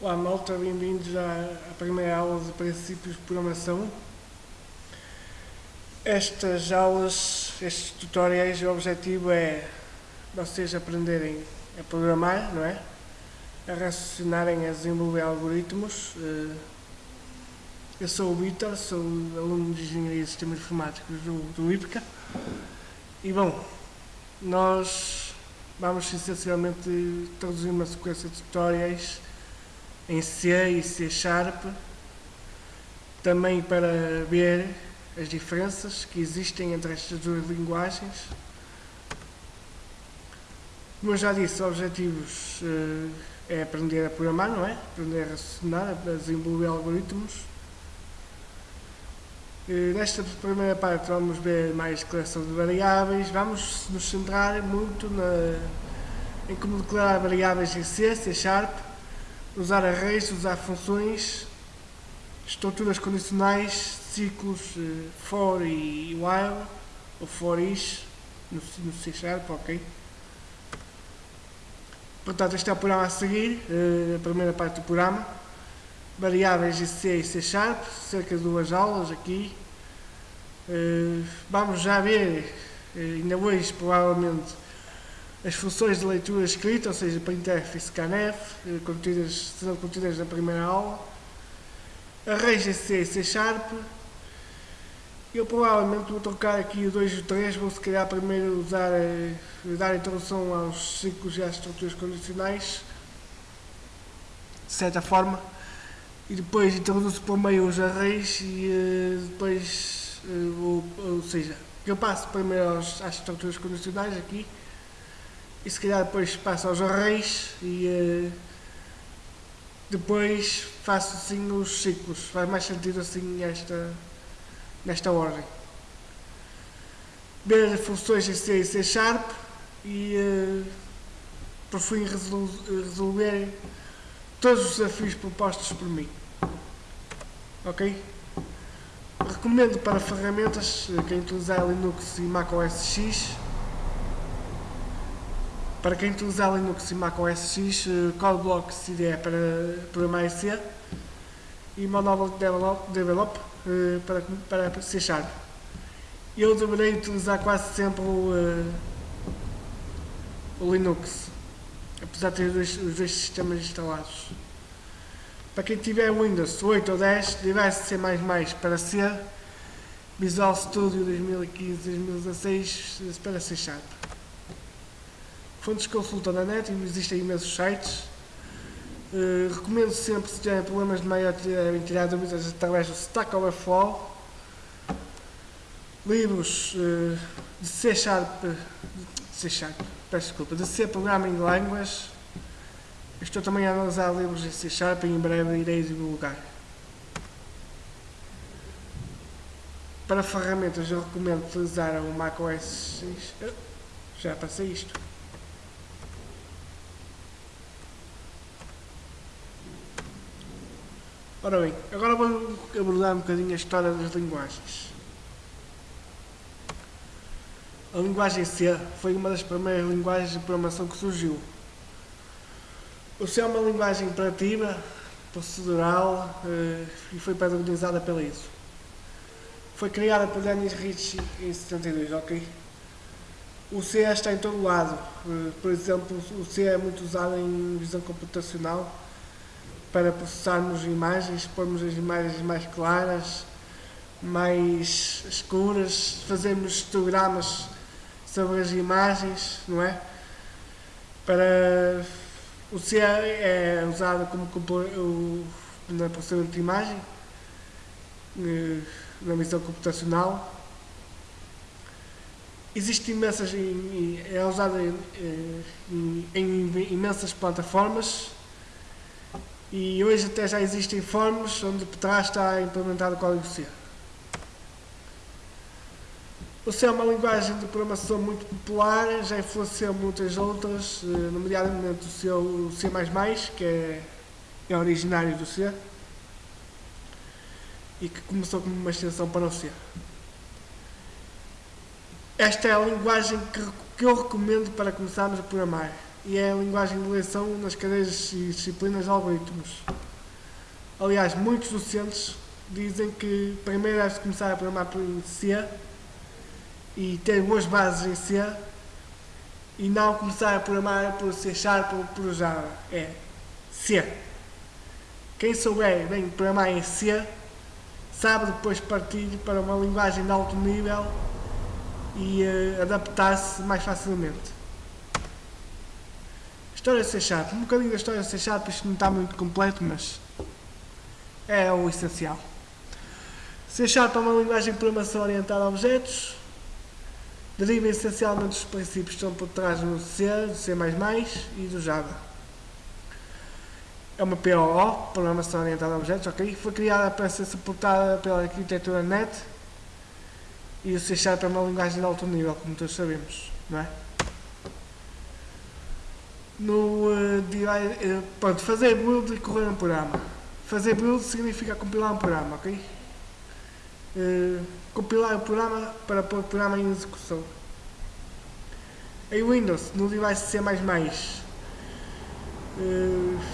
Olá malta, bem-vindos à, à, primeira aula de princípios de programação. Estas aulas, estes tutoriais, o objetivo é vocês aprenderem a programar, não é? A raciocinarem, a desenvolver algoritmos. Eh, eu sou o Vitor, sou aluno de Engenharia de Sistemas Informáticos do, do IPCA. E bom, nós vamos essencialmente traduzir uma sequência de tutoriais em C e C Sharp, também para ver as diferenças que existem entre estas duas linguagens. Como eu já disse, objetivos uh, é aprender a programar, não é? Aprender a raciocinar, a desenvolver algoritmos. Uh, nesta primeira parte vamos ver mais declaração de variáveis, vamos nos centrar muito na, em como declarar variáveis em C, C Sharp, usar arrays, usar funções, estruturas condicionais, ciclos uh, for e while, ou for each, no, no C Sharp, ok? Portanto, este é o programa a seguir, uh, a primeira parte do programa. Variáveis em C e C Sharp, cerca de duas aulas aqui. Uh, vamos já ver, ainda hoje provavelmente, as funções de leitura escrita, ou seja, printf e scanf, eh, contidas, serão contidas na primeira aula. Arrays em C e C Sharp. Eu provavelmente vou trocar aqui o 2 e o 3, vou se calhar primeiro usar, eh, dar introdução aos ciclos e às estruturas condicionais, de certa forma, e depois introduzo por meio os arrays e uh, depois, uh, ou, ou seja, eu passo primeiro às estruturas condicionais aqui, e se calhar depois passo aos arrays e uh, depois faço assim os ciclos. Faz mais sentido assim esta, nesta ordem. Ver funções em C e C Sharp e uh, por fim resol resolver todos os desafios propostos por mim. Ok? Recomendo para ferramentas eh, quem utilizar Linux e Mac OS X para quem utilizar Linux e Mac OS X, CodeBlock CDE para programar C e Monoblock Develop, develop uh, para, para C Sharp. Eu deverei utilizar quase sempre o, uh, o Linux, apesar de ter os dois, os dois sistemas instalados. Para quem tiver Windows 8 ou 10, device C++ para C, Visual Studio 2015-2016 para C Sharp. Fontes de consulta na net, existem imensos sites. Uh, recomendo sempre, se tiverem problemas de maior, tiverem tirar dúvidas através do Stack Overflow. Livros uh, de C Sharp, de C Sharp, peço desculpa, de C Programming Language. Estou também a analisar livros em C Sharp e em breve irei divulgar. Para ferramentas eu recomendo utilizar o macOS X. Já passei isto. Ora bem, agora vou abordar um bocadinho a história das linguagens. A linguagem C foi uma das primeiras linguagens de programação que surgiu. O C é uma linguagem imperativa, procedural eh, e foi padronizada pela ISO. Foi criada por Dennis Ritchie em 72, ok? O C está em todo lado. Eh, por exemplo, o C é muito usado em visão computacional para processarmos imagens, pormos as imagens mais claras, mais escuras, fazermos histogramas sobre as imagens, não é? Para o C é usado como na processamento de imagem, eh, na visão computacional. Existe imensas, é usado em, eh, em, em imensas plataformas e hoje até já existem formas onde por trás está implementado o código C. O C é uma linguagem de programação muito popular, já influenciou muitas outras, eh, nomeadamente o C, o C++, que é, é originário do C, e que começou como uma extensão para o C. Esta é a linguagem que, que eu recomendo para começarmos a programar. E é a linguagem de eleição nas cadeiras e disciplinas de algoritmos. Aliás, muitos docentes dizem que primeiro deve começar a programar por C e ter boas bases em C e não começar a programar por C Sharp ou por Java. É C. Quem souber bem programar em C sabe depois partir para uma linguagem de alto nível e uh, adaptar-se mais facilmente. História C Sharp. Um bocadinho da história C Sharp, isto não está muito completo, mas é o essencial. C Sharp é uma linguagem de programação orientada a objetos, deriva essencialmente dos princípios que estão por trás do C, do C++ e do Java. É uma POO, Programação Orientada a Objetos, ok? Foi criada para ser suportada pela arquitetura NET e o C Sharp é uma linguagem de alto nível, como todos sabemos, não é? No, uh, uh, pronto, fazer build e correr um programa. Fazer build significa compilar um programa, ok? Uh, compilar o programa para pôr o programa em execução. Em Windows, no device C++, uh,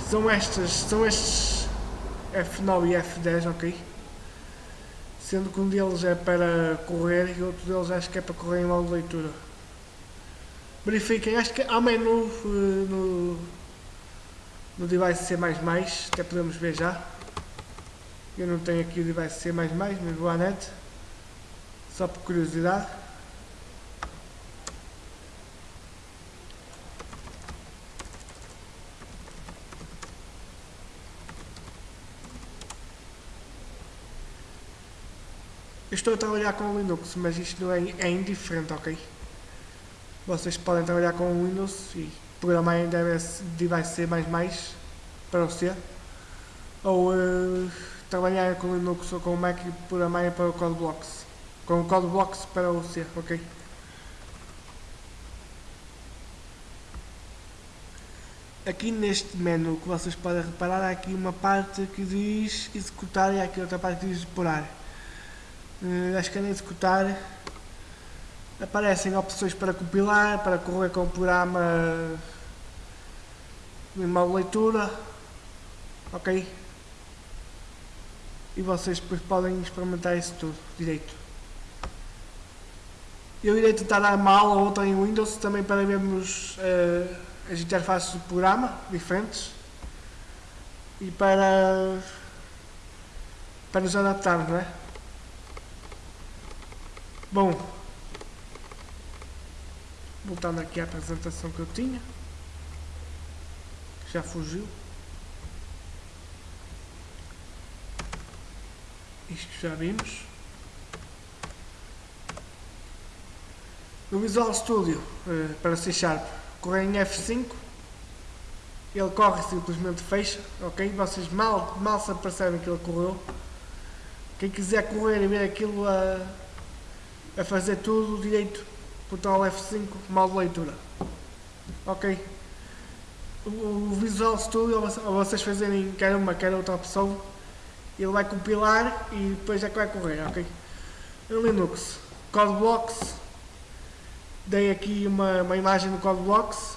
são estas, são estes F9 e F10, ok? Sendo que um deles é para correr e outro deles acho que é para correr em modo de leitura. Verifiquem, acho que há menu uh, no, no device C++, até podemos ver já. Eu não tenho aqui o device C++, mas vou à net, só por curiosidade. Eu estou a trabalhar com Linux, mas isto não é, é indiferente, ok? Vocês podem trabalhar com Windows e programar em device C++ para o C. Ou uh, trabalhar com Linux ou com Mac e programar para o CodeBlocks. Com o CodeBlocks para o C, ok? Aqui neste menu que vocês podem reparar, há aqui uma parte que diz executar e há aqui outra parte que diz explorar. Uh, acho que é executar aparecem opções para compilar, para correr com o programa em modo leitura, ok? E vocês depois podem experimentar isso tudo direito. Eu irei tentar dar uma aula ou outra em Windows também para vermos uh, as interfaces do programa diferentes e para, para nos adaptarmos, não é? Bom, voltando aqui à apresentação que eu tinha, já fugiu. Isto já vimos. No Visual Studio, uh, para C Sharp, corre em F5, ele corre e simplesmente fecha, ok? Vocês mal, mal se apercebem que ele correu. Quem quiser correr e ver aquilo a, a fazer tudo direito, botão F5, modo leitura. Ok? o Visual Studio, vocês fazerem quer uma, quer outra opção, ele vai compilar e depois é que vai correr, ok? Linux, CodeBlocks, dei aqui uma, uma imagem do CodeBlocks.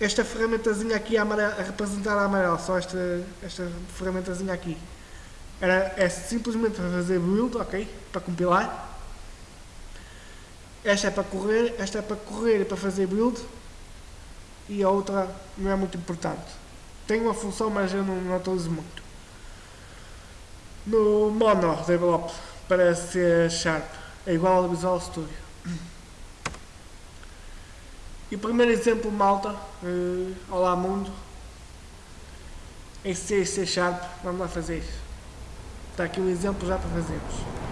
Esta ferramentazinha aqui a, a representar a amarelo, só esta, esta ferramentazinha aqui. Era, é simplesmente para fazer build, ok? Para compilar. Esta é para correr, esta é para correr e para fazer build e a outra não é muito importante. Tem uma função, mas eu não, não utilizo muito. No Mono Develop para C Sharp é igual ao Visual Studio. E o primeiro exemplo, malta, uh, olá mundo, em C e C Sharp, vamos lá fazer isso. Está aqui um exemplo já para fazermos.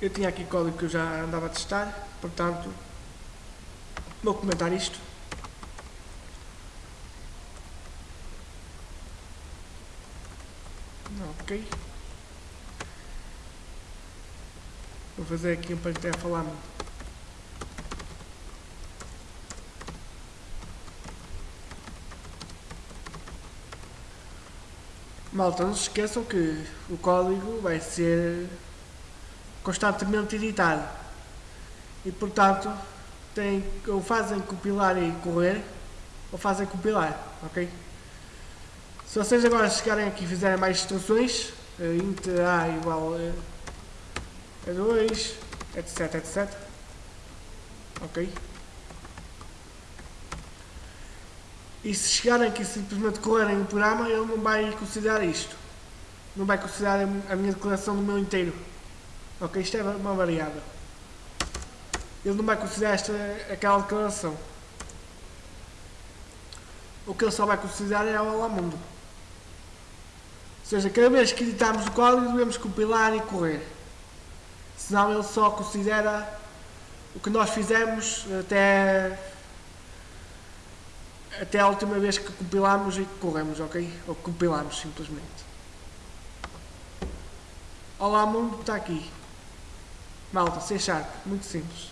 Eu tinha aqui código que eu já andava a testar, portanto Vou comentar isto. Ok. Vou fazer aqui um para até falar muito. Malta, não se esqueçam que o código vai ser constantemente editado e portanto tem, ou fazem compilar e correr ou fazem compilar, ok? Se vocês agora chegarem aqui e fizerem mais instruções, uh, int a igual a 2, etc, etc, ok? E se chegarem aqui e simplesmente correrem o programa, ele não vai considerar isto. Não vai considerar a minha declaração do meu inteiro. Ok? Isto é uma variável. Ele não vai considerar esta, aquela declaração. O que ele só vai considerar é o Olá Mundo. Ou seja, cada vez que editarmos o código devemos compilar e correr. Senão ele só considera o que nós fizemos até até a última vez que compilamos e corremos, ok? Ou compilamos simplesmente. Olá mundo, está aqui. Malta, C Sharp, muito simples.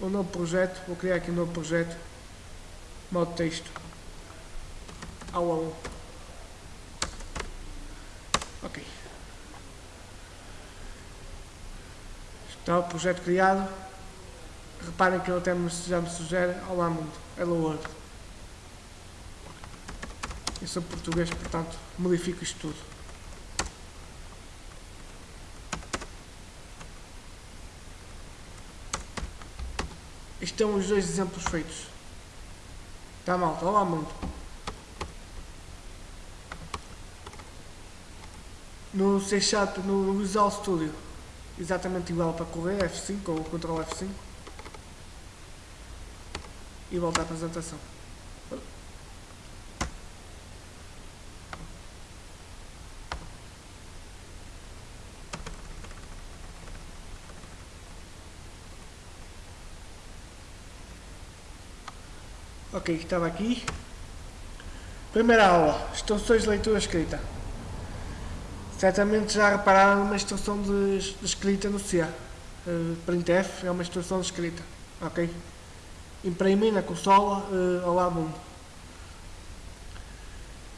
Um novo projeto, vou criar aqui um novo projeto. Modo texto. Aula 1. Ok. Está o projeto criado. Reparem que ele até já me sugere Olá mundo, hello world. Eu sou português, portanto modifico isto tudo. Estes são os dois exemplos feitos. Está malta, olá mundo. No C no Visual Studio, exatamente igual para correr, F5 ou Ctrl F5 e volta à apresentação. Ok, estava aqui. Primeira aula, instruções de leitura escrita. Certamente já repararam uma instrução de, de escrita no C. Uh, printf é uma instrução de escrita. Ok? imprimir na consola uh, ao lado mundo.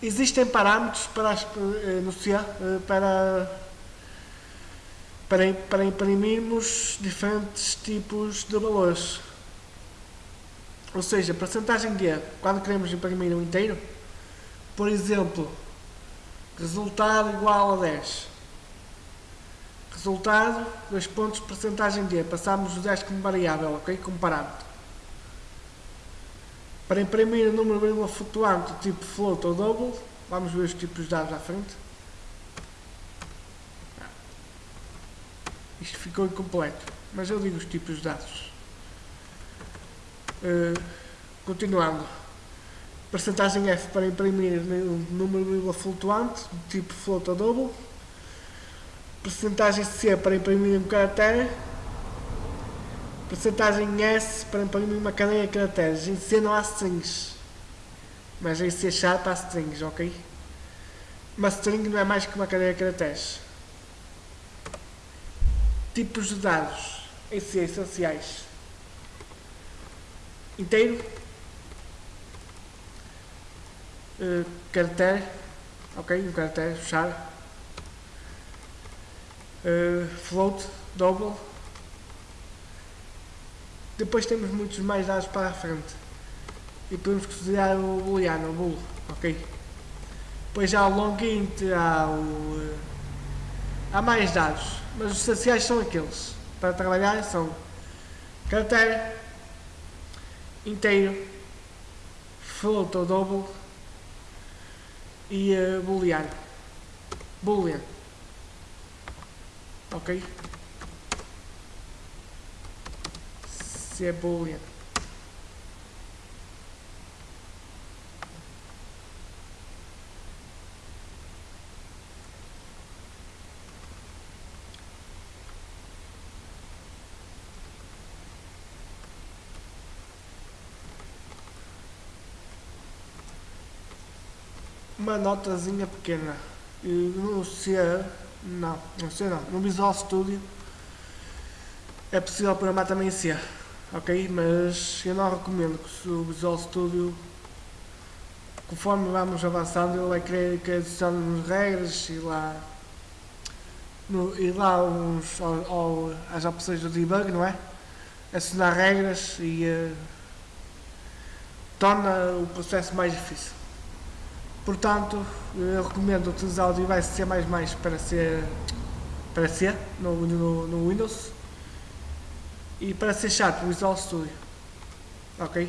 Existem parâmetros para, uh, no C uh, para, para, para imprimirmos diferentes tipos de valores. Ou seja, percentagem de quando queremos imprimir um inteiro, por exemplo, resultado igual a 10. Resultado, dois pontos, percentagem de passamos o 10 como variável, ok? Como parâmetro. Para imprimir o número vírgula flutuante tipo float ou double, vamos ver os tipos de dados à frente. Isto ficou incompleto, mas eu digo os tipos de dados. Uh, continuando. Percentagem F para imprimir o número de vírgula flutuante tipo float ou double. Percentagem C para imprimir um caractere Percentagem S para imprimir uma cadeia de caracteres. Em C não há strings. Mas em C Sharp há strings, ok? Uma string não é mais que uma cadeia de caracteres. Tipos de dados em C essenciais. Inteiro. Uh, caractere. Ok, um caractere, fechar. Uh, float, double depois temos muitos mais dados para a frente. E podemos considerar o booleano, o bool, ok? Depois há o long int, há o... Há mais dados, mas os essenciais são aqueles. Para trabalhar são caractere, inteiro, float ou double e uh, booleano. Boolean. Ok? cebola uma notazinha pequena no C não, não sei não, no Visual Studio é possível programar também em C ok? Mas eu não recomendo que o Visual Studio, conforme vamos avançando, ele vai querer que adicionemos regras e lá no, ir lá uns, ao, ao, às opções do debug, não é? Assinar regras e uh, torna o processo mais difícil. Portanto, eu recomendo utilizar o device C++ para ser para C no, no, no Windows e para C Sharp Visual Studio. Ok?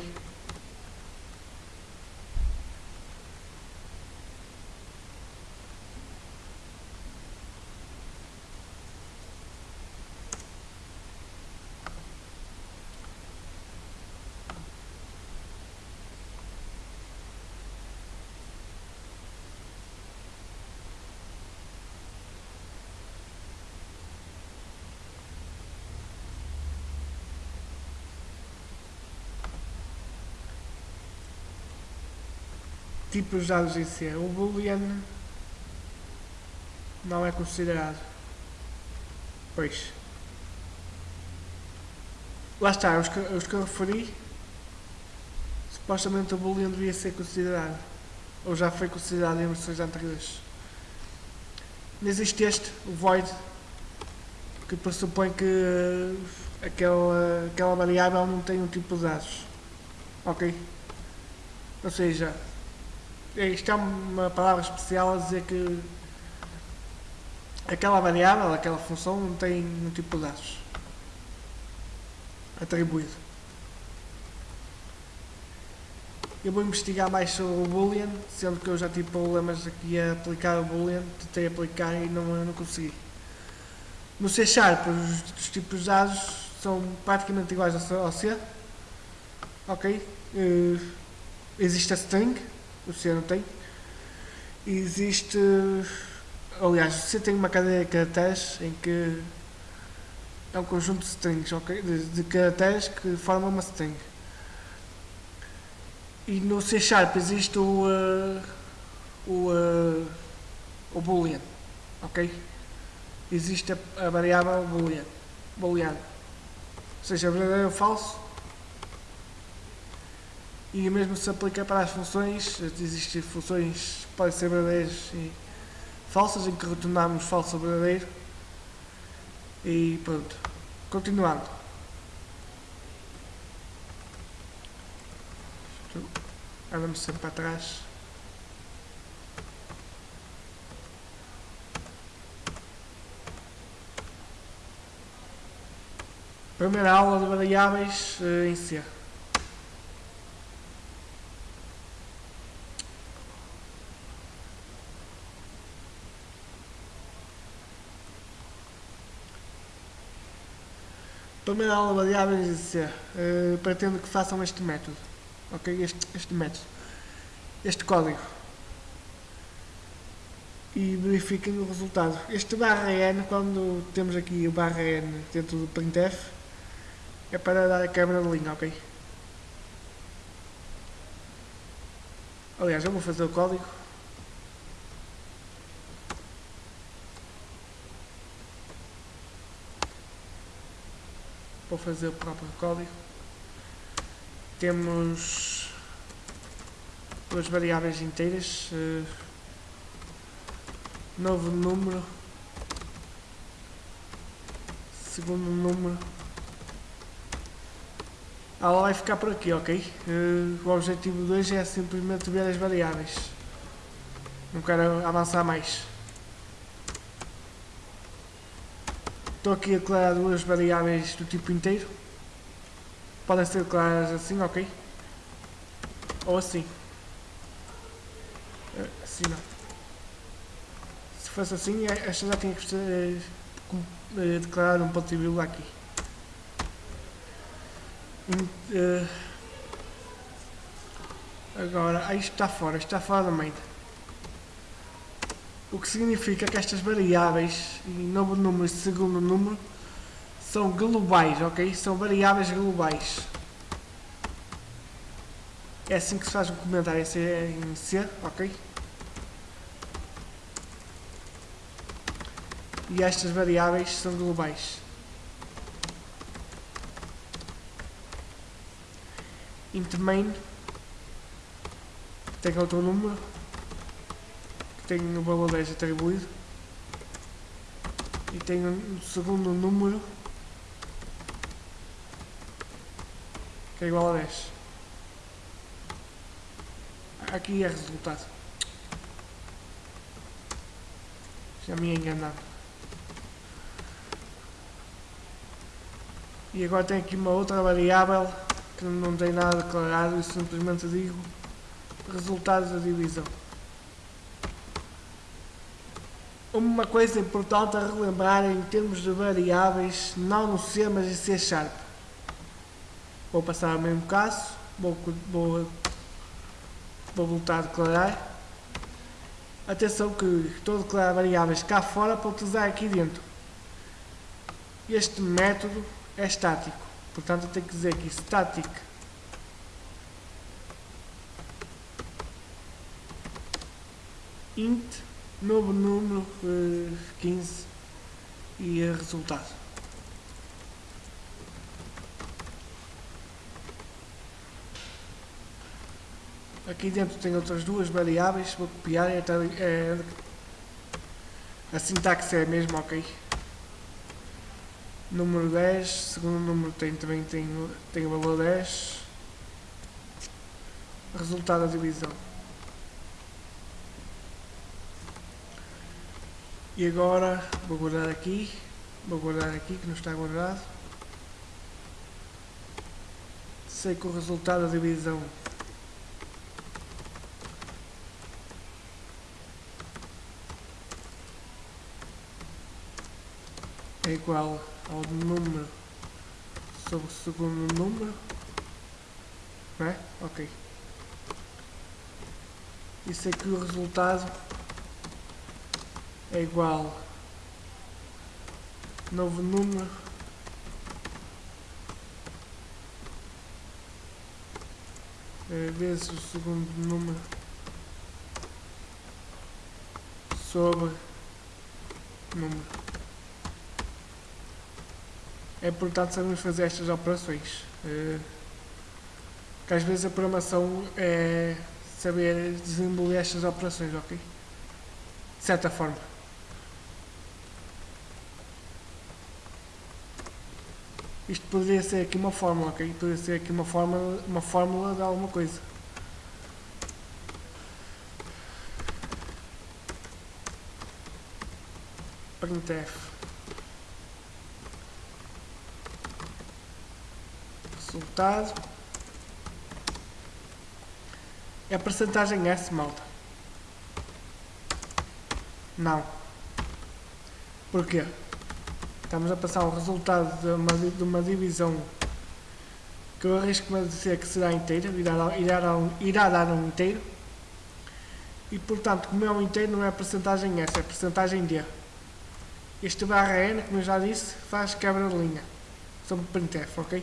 Tipos dados em C. O boolean não é considerado. Pois. Lá está, os que, os que eu referi, supostamente o boolean devia ser considerado. Ou já foi considerado em versões anteriores. Não existe este, o void, que pressupõe que aquela, aquela variável não tem um tipo de dados. Ok? Ou seja, isto é uma palavra especial a dizer que aquela variável, aquela função não tem um tipo de dados atribuído. Eu vou investigar mais sobre o Boolean, sendo que eu já tive problemas aqui a aplicar o Boolean, tentei aplicar e não, não consegui. No C Sharp, os, os tipos de dados são praticamente iguais ao C. Ok? Uh, existe a string, o C não tem. Existe, aliás, o C tem uma cadeia de caracteres em que é um conjunto de strings, ok? De, de caracteres que formam uma string. E no C Sharp existe o, uh, o, uh, o boolean, ok? Existe a, a variável boolean, boolean, seja, verdadeiro ou falso, e mesmo se aplica para as funções, existem funções que podem ser verdadeiras e falsas, em que retornamos falso verdadeiro. E pronto. Continuando. Anda-me sempre para trás. Primeira aula de variáveis uh, em C. Primeira aula de variáveis uh, pretendo que façam este método, ok? Este, este método, este código e verifiquem o resultado. Este barra n, quando temos aqui o barra n dentro do printf, é para dar a quebra de linha, ok? Aliás, eu vou fazer o código. Vou fazer o próprio código. Temos duas variáveis inteiras, uh, novo número, segundo número. Ela vai ficar por aqui, ok? Uh, o objetivo de hoje é simplesmente ver as variáveis. Não quero avançar mais. Estou aqui a declarar duas variáveis do tipo inteiro. Podem ser declaradas assim, ok? Ou assim. Eh, assim não. Se fosse assim, eh, esta já tinha que ser eh, declarada um ponto e vírgula aqui. Agora, aí está fora, está fora da main. O que significa que estas variáveis, novo número e segundo número, são globais, ok? São variáveis globais. É assim que se faz um comentário em C, ok? E estas variáveis são globais. int main tem outro número tenho o valor 10 atribuído e tenho um segundo número que é igual a 10. Aqui é resultado. Já me enganado. E agora tenho aqui uma outra variável que não tem nada declarado e simplesmente digo resultados da divisão. Uma coisa importante a relembrar em termos de variáveis, não no C, mas em C Sharp. Vou passar ao mesmo caso, vou, vou, vou voltar a declarar. Atenção que estou a declarar variáveis cá fora para utilizar aqui dentro. Este método é estático, portanto eu tenho que dizer aqui static int novo número uh, 15 e resultado. Aqui dentro tem outras duas variáveis, vou copiar, é, é, a sintaxe é a mesma, ok? Número 10, segundo número tem, também tem, tem o valor 10. Resultado da divisão. E agora vou guardar aqui, vou guardar aqui que não está guardado. Sei que o resultado da divisão é igual ao número sobre o segundo número, não é? Ok. E sei que o resultado é igual novo número é, vezes o segundo número sobre número. É importante sabermos fazer estas operações. É, que às vezes a programação é saber desenvolver estas operações, ok? De certa forma. Isto poderia ser aqui uma fórmula, ok? Poderia ser aqui uma fórmula, uma fórmula de alguma coisa. printf resultado é a percentagem S malta não porquê? Estamos a passar o resultado de uma, de uma divisão que eu arrisco-me a dizer que será inteira, irá, irá, irá dar um inteiro. E portanto, como é um inteiro, não é a percentagem S, é a percentagem D. Este barra N, como eu já disse, faz quebra de linha sobre o printf, ok?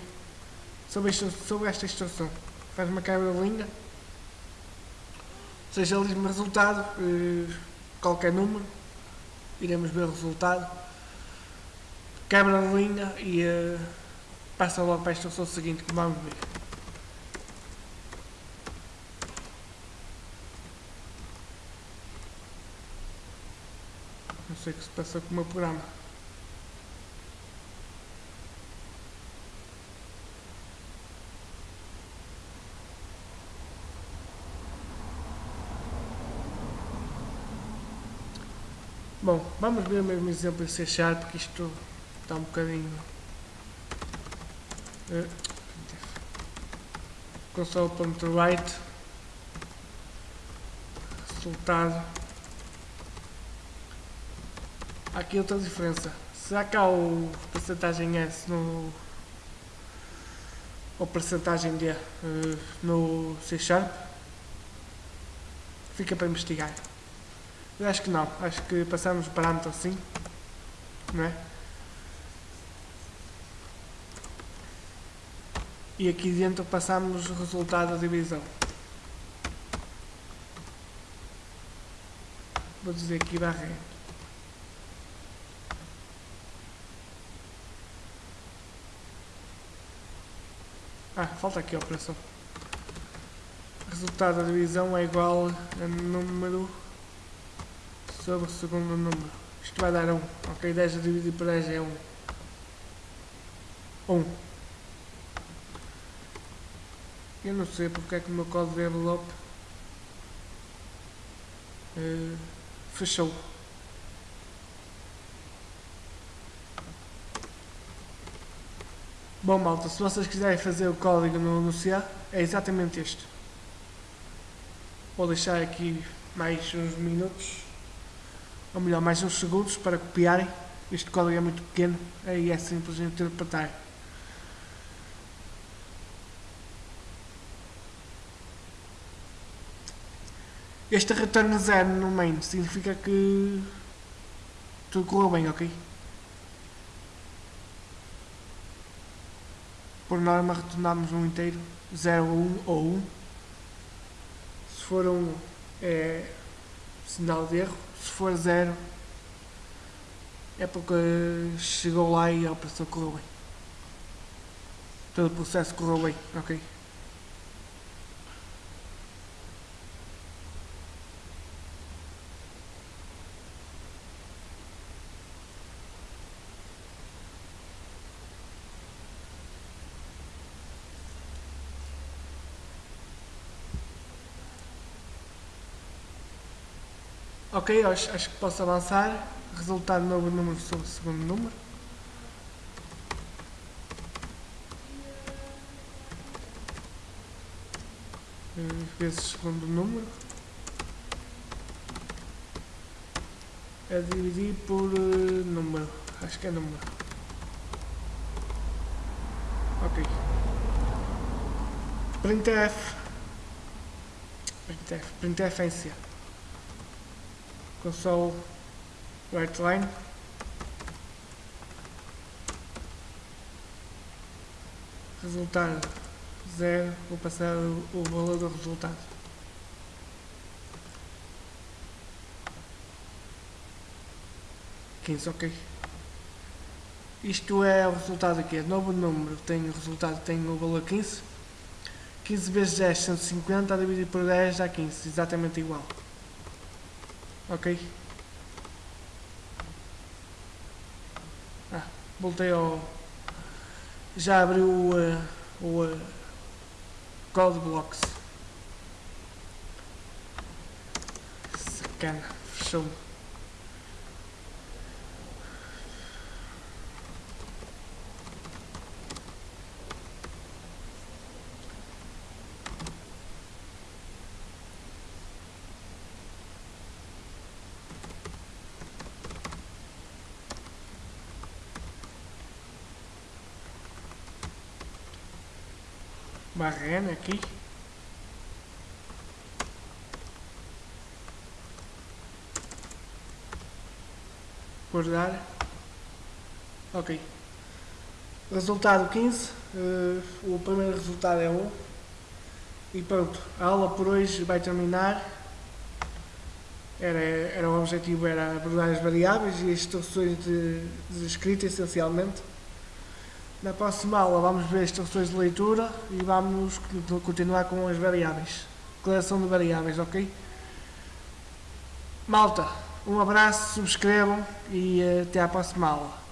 Sobre, sobre esta instrução. Faz uma quebra de linha. Seja, ele diz-me resultado, eh, qualquer número, iremos ver o resultado quebra de linha e uh, passa logo para a instrução seguinte que vamos ver. Não sei o que se passa com o meu programa. Bom, vamos ver o mesmo exemplo em C Sharp, que isto está um bocadinho. Uh, console.write resultado. Aqui outra diferença. Será que há o percentagem S no ou percentagem D uh, no C Sharp? Fica para investigar. Eu acho que não, acho que passamos o parâmetro assim não é? E aqui dentro passamos o resultado da divisão. Vou dizer aqui barra Ah, falta aqui a operação. Resultado da divisão é igual a número sobre o segundo número. Isto vai dar 1. Ok, 10 dividido por 10 é 1. 1. Eu não sei porque é que o meu código de envelope uh, fechou. Bom malta, se vocês quiserem fazer o código no, no C, é exatamente este. Vou deixar aqui mais uns minutos, ou melhor, mais uns segundos para copiarem. Este código é muito pequeno e é simples de interpretar. Este retorno zero no main significa que tudo correu bem, ok? Por norma retornamos um inteiro, 0, 1 ou 1. Se for 1 é sinal de erro, se for 0 é porque chegou lá e a operação correu bem. Todo o processo correu bem, ok? Ok, acho, acho que posso avançar. Resultado novo número sobre o segundo número. Vezes segundo número. É dividir por uh, número. Acho que é número. Ok. Printf. Printf. Printf em C console right line. Resultado zero vou passar o, o valor do resultado. Quinze ok. Isto é o resultado aqui, é novo número tem o resultado tem o valor 15 15 vezes 10, 150 a dividir por 10 dá 15, exatamente igual Ok. Ah, voltei ao... Já abriu o, uh, o uh, Code Blocks. Sacana, fechou-me. Barrendo aqui. Guardar. Ok. Resultado 15. Uh, eh, o primeiro resultado é 1. E pronto, a aula por hoje vai terminar. Era, era o objetivo era abordar as variáveis e as instruções de, de escrita essencialmente. Na próxima aula vamos ver instruções de leitura e vamos continuar com as variáveis. Declaração de variáveis, ok? Malta, um abraço, subscrevam e eh, até à próxima aula.